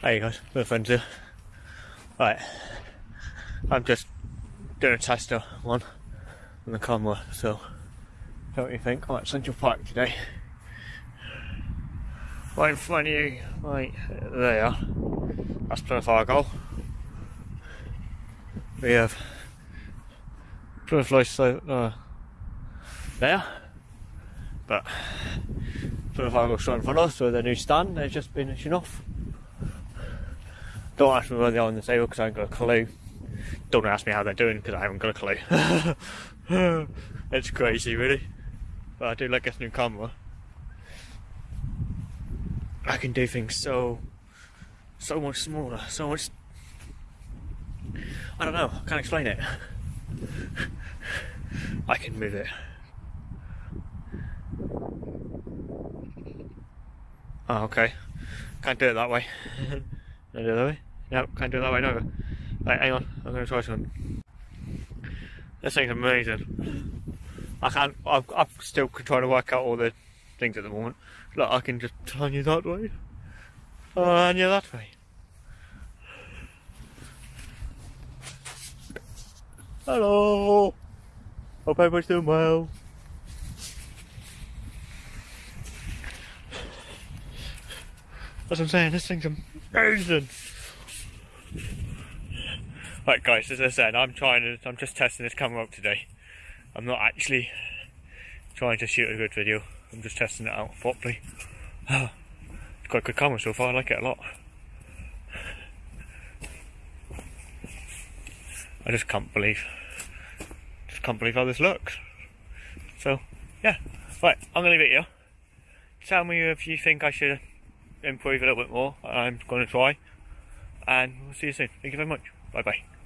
Hey guys, we're friends here. Right, I'm just doing a test of one on the camera, so don't you think? I'm at Central Park today. Right in front of you, right there, that's Plymouth Argyle. We have Plymouth Life uh, there, but Plymouth Argyle straight in front of us with their new stand, they've just been finishing off. Don't ask me where they are on the table because I haven't got a clue. Don't ask me how they're doing because I haven't got a clue. it's crazy, really. But I do like this new camera. I can do things so, so much smaller, so much. I don't know. I can't explain it. I can move it. Oh, okay. Can't do it that way. Can I do it that way? No, can't do that way, no. Right, hang on, I'm gonna try something. This thing's amazing. I can't, I'm, I'm still trying to work out all the things at the moment. Look, I can just turn you that way. Oh, turn you that way. Hello! Hope everybody's doing well. That's what I'm saying, this thing's amazing. Right guys, as I said, I'm trying to, I'm just testing this camera out today. I'm not actually trying to shoot a good video. I'm just testing it out properly. it's quite a good camera so far, I like it a lot. I just can't believe, just can't believe how this looks. So, yeah. Right, I'm gonna leave it here. Tell me if you think I should improve a little bit more. I'm gonna try. And we'll see you soon. Thank you very much. Bye bye.